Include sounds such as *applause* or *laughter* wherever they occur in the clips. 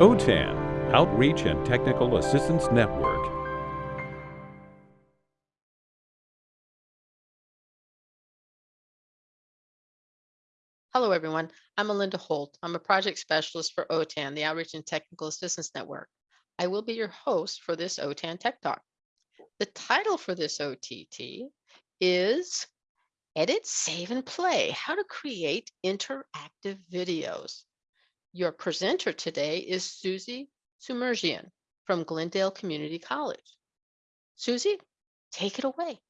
OTAN, Outreach and Technical Assistance Network. Hello, everyone. I'm Melinda Holt. I'm a project specialist for OTAN, the Outreach and Technical Assistance Network. I will be your host for this OTAN Tech Talk. The title for this OTT is Edit, Save, and Play, How to Create Interactive Videos. Your presenter today is Susie Sumerjian from Glendale Community College. Susie, take it away.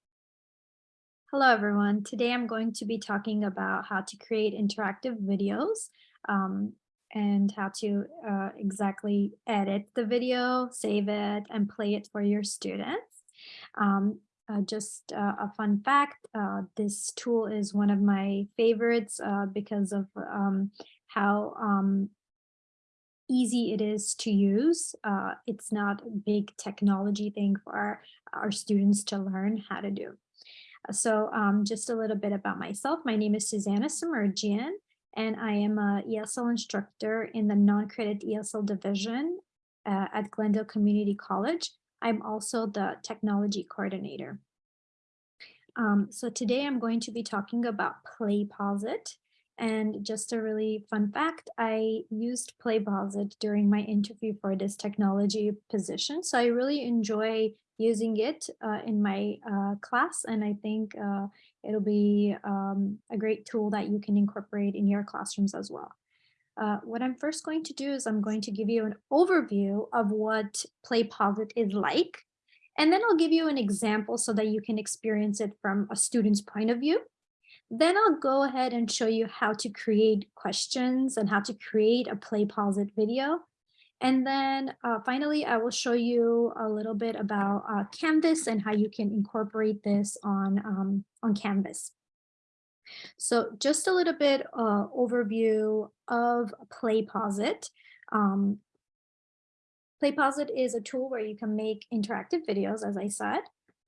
Hello, everyone. Today I'm going to be talking about how to create interactive videos um, and how to uh, exactly edit the video, save it, and play it for your students. Um, uh, just uh, a fun fact, uh, this tool is one of my favorites uh, because of um, how um, easy it is to use. Uh, it's not a big technology thing for our, our students to learn how to do. So um, just a little bit about myself. My name is Susanna Sumerjian, and I am a ESL instructor in the non-credit ESL division uh, at Glendale Community College. I'm also the technology coordinator. Um, so today I'm going to be talking about PlayPosit. And just a really fun fact, I used PlayPosit during my interview for this technology position. So I really enjoy using it uh, in my uh, class. And I think uh, it'll be um, a great tool that you can incorporate in your classrooms as well. Uh, what I'm first going to do is I'm going to give you an overview of what PlayPosit is like. And then I'll give you an example so that you can experience it from a student's point of view. Then I'll go ahead and show you how to create questions and how to create a PlayPosit video. And then uh, finally, I will show you a little bit about uh, Canvas and how you can incorporate this on, um, on Canvas. So just a little bit uh, overview of PlayPosit. Um, PlayPosit is a tool where you can make interactive videos, as I said.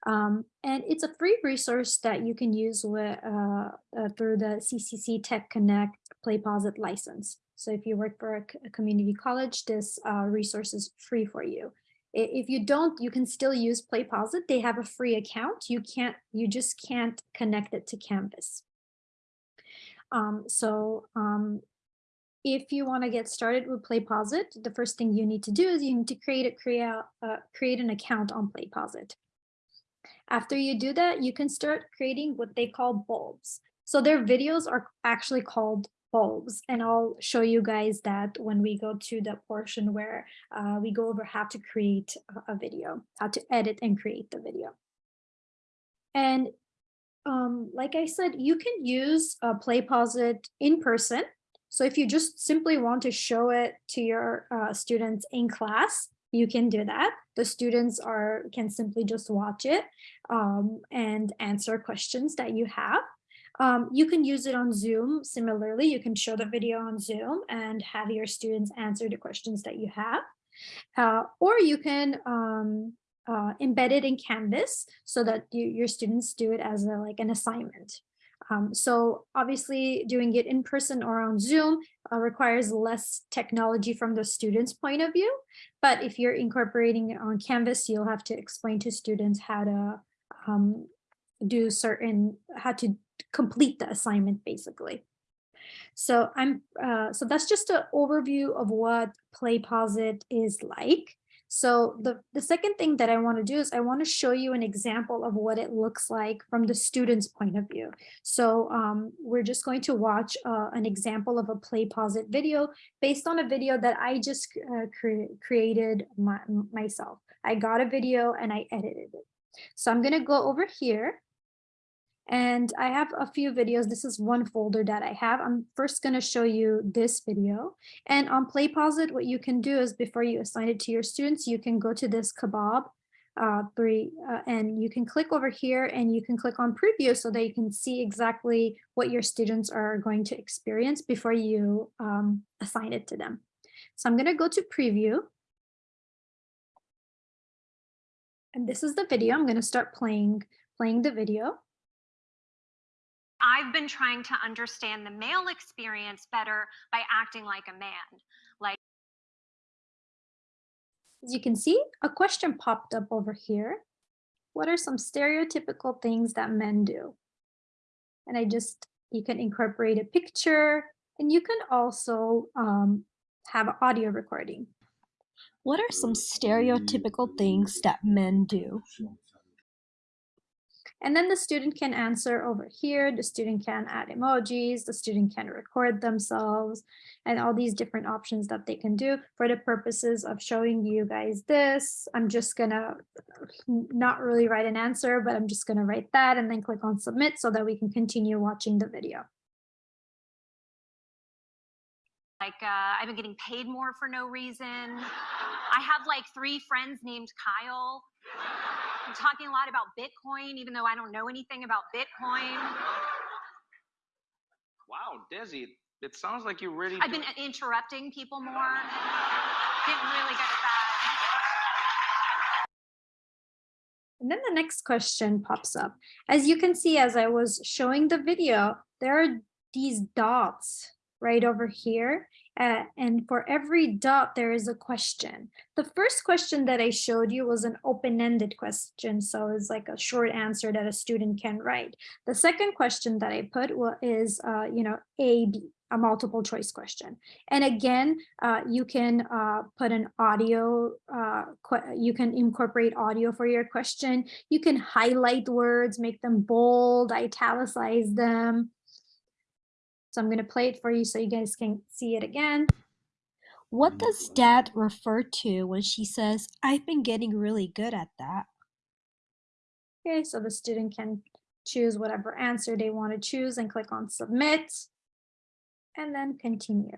Um, and it's a free resource that you can use with, uh, uh, through the CCC Tech Connect PlayPosit license. So if you work for a, community college, this uh, resource is free for you. If you don't, you can still use PlayPosit. They have a free account. You can't, you just can't connect it to Canvas. Um, so um, if you want to get started with PlayPosit, the first thing you need to do is you need to create a create, uh, create an account on PlayPosit. After you do that, you can start creating what they call bulbs. So their videos are actually called bulbs and I'll show you guys that when we go to the portion where uh, we go over how to create a video, how to edit and create the video. And um, like I said, you can use a PlayPosit in person. So if you just simply want to show it to your uh, students in class, you can do that. The students are can simply just watch it um, and answer questions that you have. Um, you can use it on Zoom. Similarly, you can show the video on Zoom and have your students answer the questions that you have. Uh, or you can um, uh, embed it in Canvas so that you, your students do it as a, like an assignment. Um, so obviously doing it in person or on Zoom uh, requires less technology from the student's point of view. But if you're incorporating it on Canvas, you'll have to explain to students how to um, do certain, how to complete the assignment basically. So I'm uh, so that's just an overview of what PlayPosit is like. So the, the second thing that I want to do is I want to show you an example of what it looks like from the student's point of view. So um, we're just going to watch uh, an example of a PlayPosit video based on a video that I just uh, cre created my, myself. I got a video and I edited it. So I'm going to go over here and I have a few videos. This is one folder that I have. I'm first going to show you this video. And on PlayPosit, what you can do is before you assign it to your students, you can go to this kebab uh, three, uh, and you can click over here and you can click on preview so that you can see exactly what your students are going to experience before you um, assign it to them. So I'm going to go to preview. And this is the video. I'm going to start playing, playing the video. I've been trying to understand the male experience better by acting like a man. Like As you can see, a question popped up over here. What are some stereotypical things that men do? And I just, you can incorporate a picture and you can also um, have an audio recording. What are some stereotypical things that men do? And then the student can answer over here. The student can add emojis. The student can record themselves and all these different options that they can do for the purposes of showing you guys this. I'm just gonna not really write an answer, but I'm just gonna write that and then click on submit so that we can continue watching the video. Like, uh, I've been getting paid more for no reason. I have like three friends named Kyle. I'm talking a lot about Bitcoin, even though I don't know anything about Bitcoin. Wow, Desi, it sounds like you really. I've been interrupting people more. Getting really good at that. And then the next question pops up. As you can see, as I was showing the video, there are these dots right over here. uh, and for every dot, there is a question. The first question that I showed you was an open-ended question. So it's like a short answer that a student can write. The second question that I put is, uh, you know, A, B, a multiple choice question. And again, uh, you can uh, put an audio, uh, you can incorporate audio for your question. You can highlight words, make them bold, italicize them. So I'm going to play it for you so you guys can see it again. What mm-hmm. does dad refer to when she says, I've been getting really good at that? Okay, so the student can choose whatever answer they want to choose and click on submit and then continue.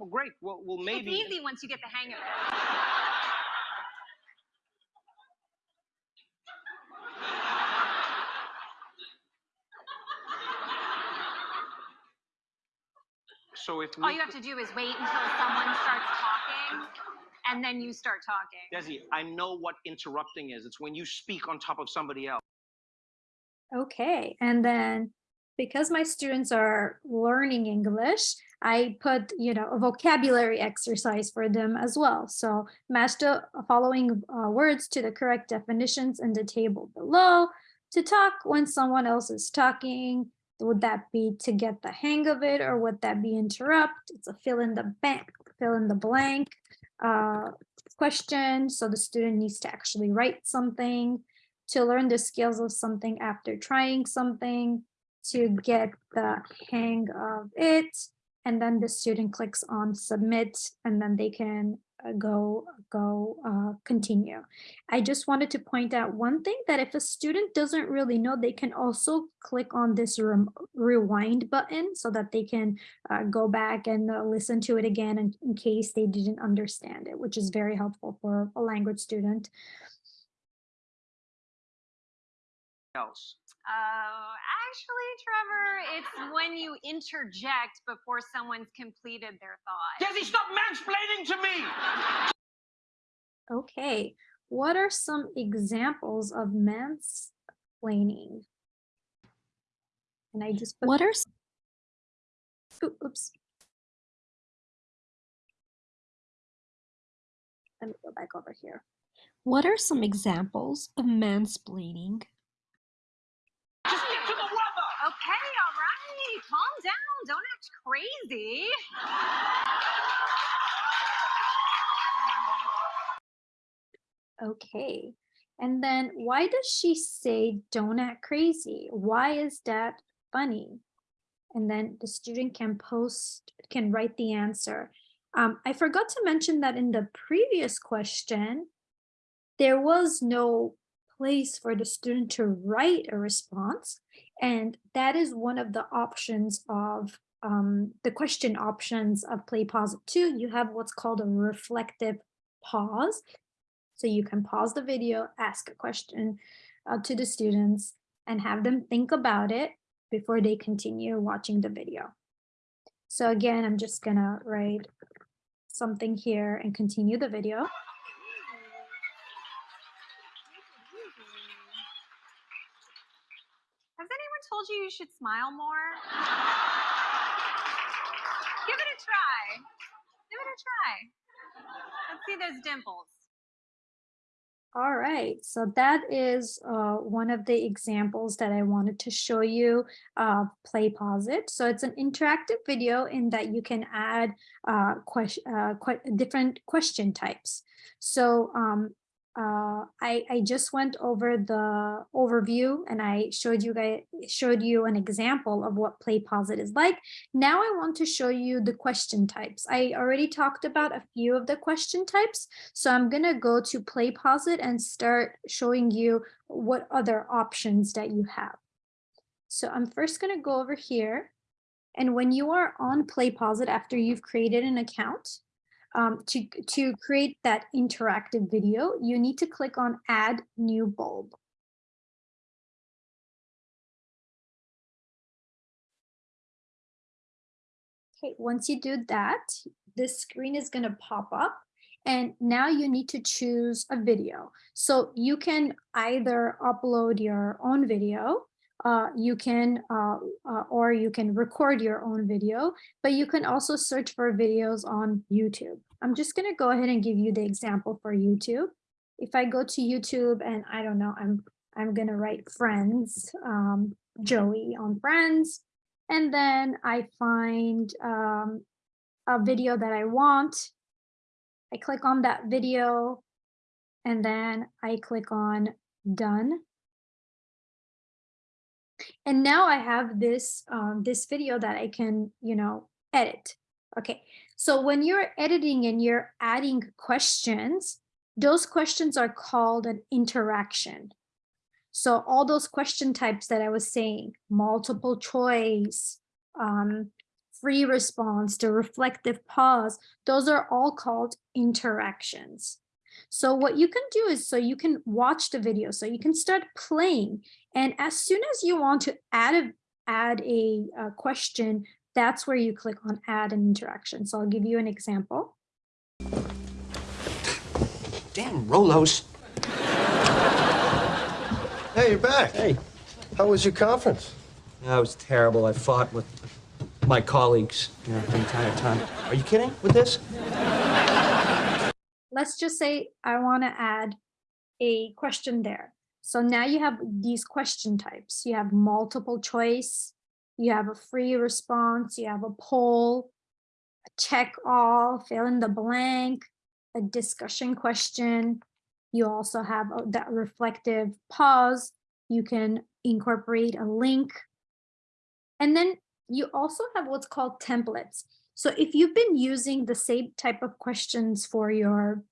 Oh, great. Well, well, maybe. It's easy once you get the hang of it. So if All you have to do is wait until someone starts talking, and then you start talking. Desi, I know what interrupting is. It's when you speak on top of somebody else. Okay, and then because my students are learning English, I put, you know, a vocabulary exercise for them as well. So match the following uh, words to the correct definitions in the table below. To talk when someone else is talking, would that be to get the hang of it or would that be interrupt? It's a fill in the blank, fill in the blank uh, question. So the student needs to actually write something to learn the skills of something after trying something, to get the hang of it. And then the student clicks on submit and then they can go, go uh, continue. I just wanted to point out one thing that if a student doesn't really know, they can also click on this rem- rewind button so that they can uh, go back and uh, listen to it again in, in case they didn't understand it, which is very helpful for a language student. else. Oh, actually, Trevor, it's when you interject before someone's completed their thought. Desi, stop mansplaining to me. Okay, what are some examples of mansplaining? And I just put, What are s- oops. Let me go back over here. what are some examples of mansplaining? Just stick to the weather. Okay, all right, calm down. Don't act crazy. Okay, and then why does she say don't act crazy? Why is that funny? And then the student can post, can write the answer. Um, I forgot to mention that in the previous question, there was no place for the student to write a response. And that is one of the options of um, the question options of PlayPosit. You have what's called a reflective pause. So you can pause the video, ask a question uh, to the students and have them think about it before they continue watching the video. So again, I'm just gonna write something here and continue the video. Has anyone told you you should smile more? Give it a try. Try. Let's see those dimples. All right, so that is uh, one of the examples that I wanted to show you, uh, PlayPosit. So it's an interactive video in that you can add uh, question, uh, different question types. So um, uh, I, I just went over the overview and I showed you guys showed you an example of what PlayPosit is like. Now I want to show you the question types. I already talked about a few of the question types. So I'm gonna go to PlayPosit and start showing you what other options that you have. So I'm first gonna go over here. And when you are on PlayPosit after you've created an account, um, to, to create that interactive video, you need to click on add new bulb. Okay, once you do that, this screen is going to pop up and now you need to choose a video. So you can either upload your own video uh, you can, uh, uh, or you can record your own video, but you can also search for videos on YouTube. I'm just gonna go ahead and give you the example for YouTube. If I go to YouTube and I don't know, I'm, I'm gonna write friends, um, Joey on friends, and then I find um, a video that I want. I click on that video and then I click on done. And now I have this, um, this video that I can, you know, edit. Okay, so when you're editing and you're adding questions, those questions are called an interaction. So all those question types that I was saying, multiple choice, um, free response, the reflective pause, those are all called interactions. So what you can do is so you can watch the video, so you can start playing. And as soon as you want to add a, add a, a question, that's where you click on add an interaction. So I'll give you an example. Damn Rolos. Hey, you're back. Hey. How was your conference? That was terrible. I fought with my colleagues you know, the entire time. Are you kidding with this? Let's just say I want to add a question there. So now you have these question types. You have multiple choice, you have a free response, you have a poll, a check all, fill in the blank, a discussion question. You also have uh, that reflective pause. You can incorporate a link. And then you also have what's called templates. So if you've been using the same type of questions for your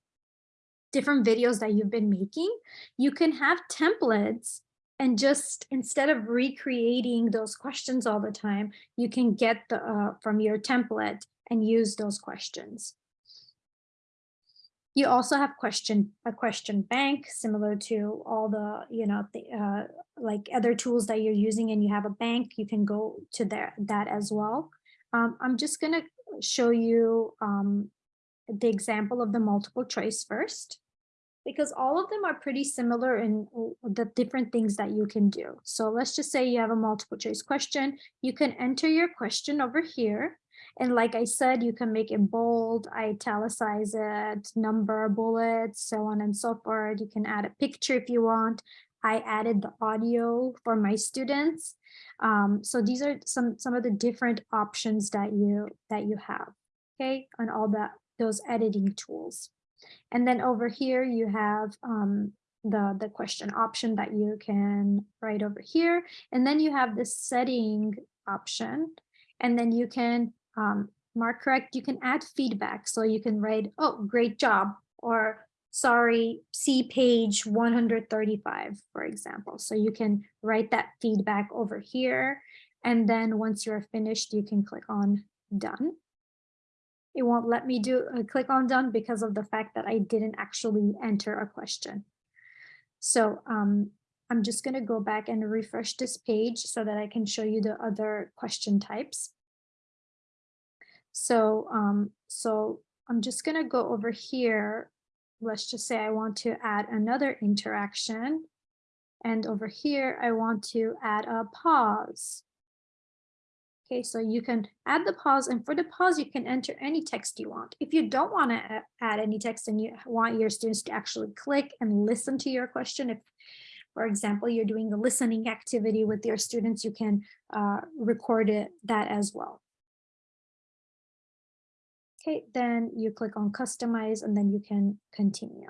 different videos that you've been making, you can have templates and just instead of recreating those questions all the time, you can get the uh, from your template and use those questions. You also have question a question bank similar to all the you know the uh, like other tools that you're using and you have a bank you can go to there that as well. Um, I'm just gonna show you um, the example of the multiple choice first because all of them are pretty similar in the different things that you can do. So let's just say you have a multiple choice question. You can enter your question over here. And like I said, you can make it bold, italicize it, number, bullets, so on and so forth. You can add a picture if you want. I added the audio for my students. Um, so these are some, some of the different options that you, that you have, okay, on all that, those editing tools. And then over here you have um, the, the question option that you can write over here. And then you have the setting option. And then you can um, mark correct, you can add feedback. So you can write, oh, great job, or sorry, see page 135, for example. So you can write that feedback over here. And then once you're finished, you can click on done it won't let me do click on done because of the fact that I didn't actually enter a question. So um, I'm just going to go back and refresh this page so that I can show you the other question types. So, um, so I'm just going to go over here. Let's just say I want to add another interaction. And over here, I want to add a pause. Okay, so you can add the pause and for the pause, you can enter any text you want. If you don't want to add any text and you want your students to actually click and listen to your question, if, for example, you're doing a listening activity with your students, you can uh, record it that as well. Okay, then you click on customize and then you can continue.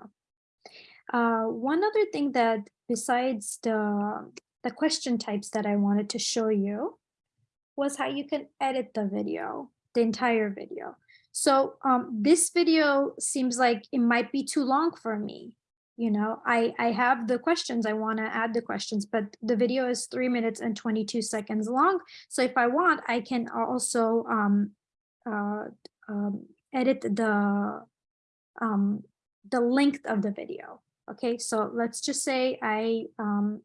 Uh, one other thing that besides the, the question types that I wanted to show you was how you can edit the video, the entire video. So um, this video seems like it might be too long for me. You know, I, I have the questions, I want to add the questions, but the video is three minutes and 22 seconds long. So if I want, I can also um, uh, um, edit the, um, the length of the video. Okay, so let's just say I, um,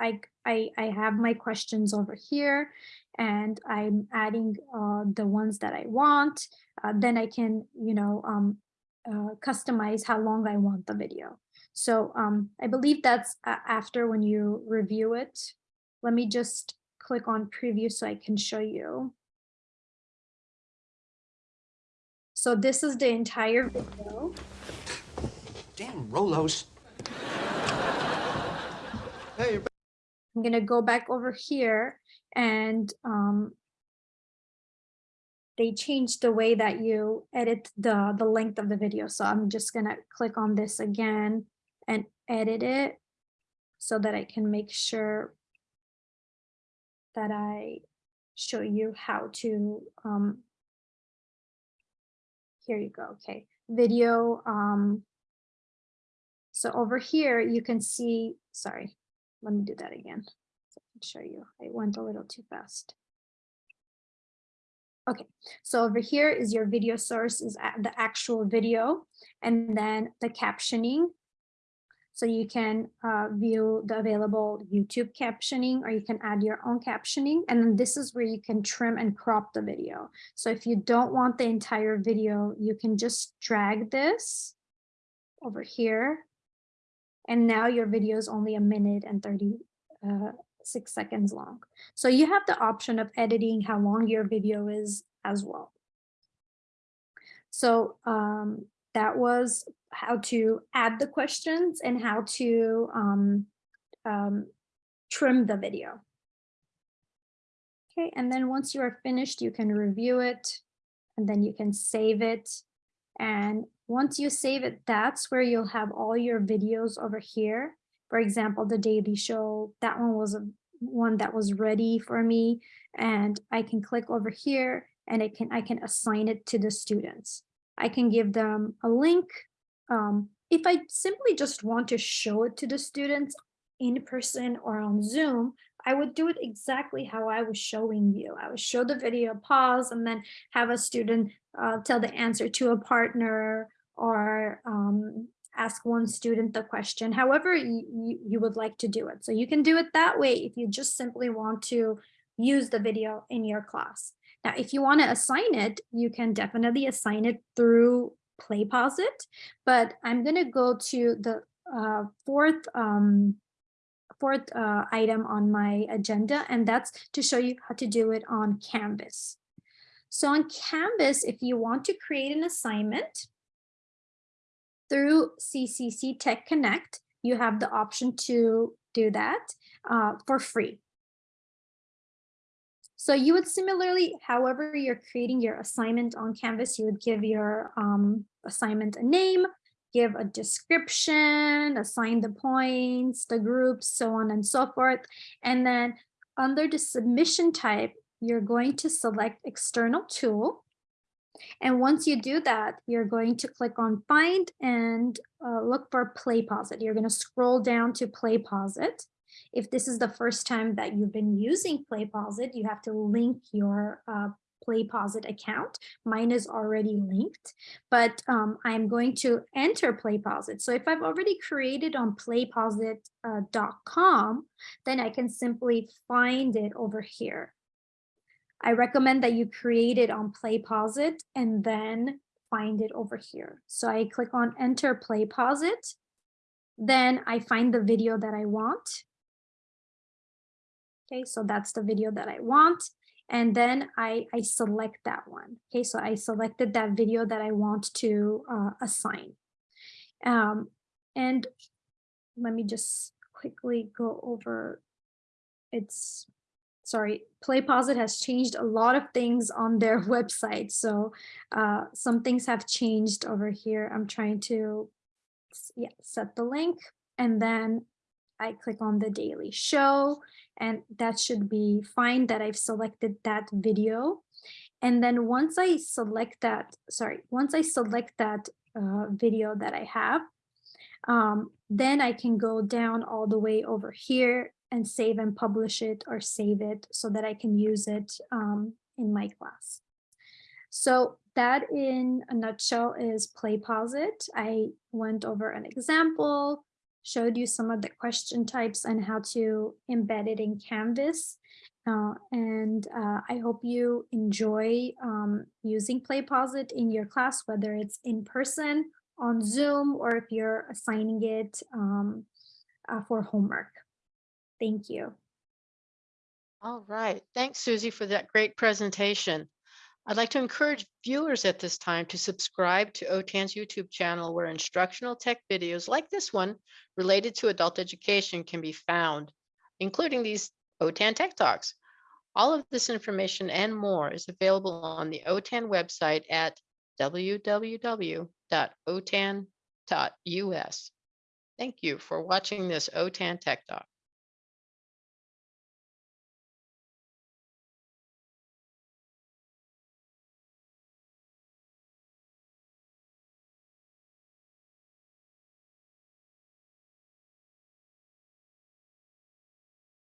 I, I, I have my questions over here and I'm adding uh, the ones that I want, uh, then I can, you know, um, uh, customize how long I want the video. So um, I believe that's after when you review it. Let me just click on preview so I can show you. So this is the entire video. Damn Rolos. Hey, I'm gonna go back over here and um, they changed the way that you edit the, the length of the video. So I'm just gonna click on this again and edit it so that I can make sure that I show you how to, um, here you go, okay, video. Um, so over here, you can see, sorry, let me do that again. So I can show you, I went a little too fast. Okay, so over here is your video source is the actual video and then the captioning. So you can uh, view the available YouTube captioning or you can add your own captioning. And then this is where you can trim and crop the video. So if you don't want the entire video, you can just drag this over here. And now your video is only a minute and 36 uh, seconds long. So you have the option of editing how long your video is as well. So um, that was how to add the questions and how to um, um, trim the video. Okay, and then once you are finished, you can review it and then you can save it. And once you save it, that's where you'll have all your videos over here. For example, the Daily Show, that one was a one that was ready for me. And I can click over here and I can I can assign it to the students. I can give them a link. Um, if I simply just want to show it to the students in person or on Zoom, I would do it exactly how I was showing you. I would show the video, pause, and then have a student uh, tell the answer to a partner or um, ask one student the question, however you, you, would like to do it. So you can do it that way if you just simply want to use the video in your class. Now, if you want to assign it, you can definitely assign it through PlayPosit, but I'm going to go to the uh, fourth um, fourth uh, item on my agenda, and that's to show you how to do it on Canvas. So on Canvas, if you want to create an assignment through CCC Tech Connect, you have the option to do that uh, for free. So you would similarly, however you're creating your assignment on Canvas, you would give your um, assignment a name, give a description, assign the points, the groups, so on and so forth. And then under the submission type, you're going to select external tool. And once you do that, you're going to click on find and uh, look for play PlayPosit. You're going to scroll down to play PlayPosit. If this is the first time that you've been using play PlayPosit, you have to link your uh, PlayPosit account. Mine is already linked, but um, I'm going to enter PlayPosit. So if I've already created on playposit.com, uh, then I can simply find it over here. I recommend that you create it on PlayPosit and then find it over here. So I click on enter PlayPosit. Then I find the video that I want. Okay, so that's the video that I want. and then I, I select that one. Okay, so I selected that video that I want to uh, assign. Um, and let me just quickly go over it's sorry PlayPosit has changed a lot of things on their *laughs* website. So uh, some things have changed over here. I'm trying to yeah set the link and then i click on the daily show and that should be fine that i've selected that video. And then once i select that sorry once i select that uh, video that i have um, then I can go down all the way over here and save and publish it or save it so that I can use it um, in my class. So that in a nutshell is PlayPosit. I went over an example, showed you some of the question types and how to embed it in Canvas. Uh, and uh, I hope you enjoy um, using PlayPosit in your class, whether it's in person on Zoom or if you're assigning it um, uh, for homework. Thank you. All right. Thanks, Susie, for that great presentation. I'd like to encourage viewers at this time to subscribe to OTAN's YouTube channel where instructional tech videos like this one related to adult education can be found, including these OTAN Tech Talks. All of this information and more is available on the OTAN website at www.otan.us. Thank you for watching this OTAN Tech Talk.